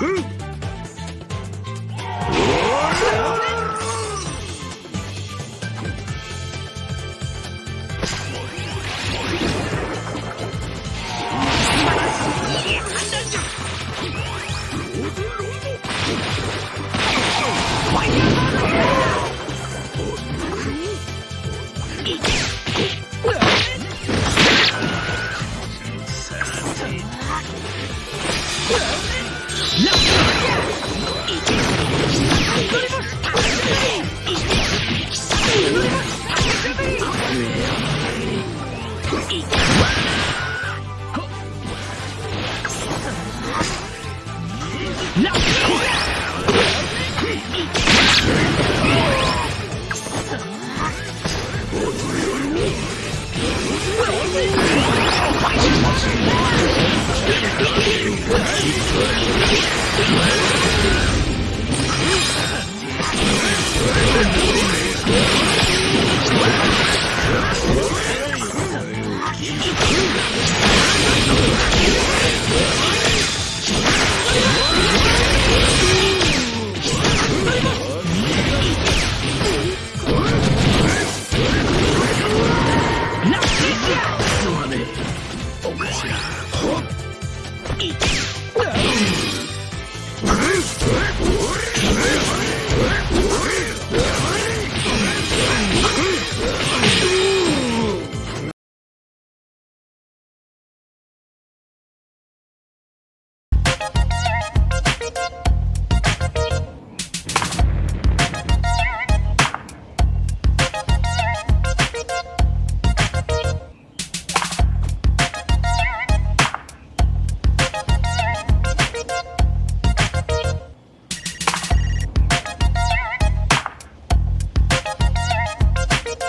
Yeah. Now!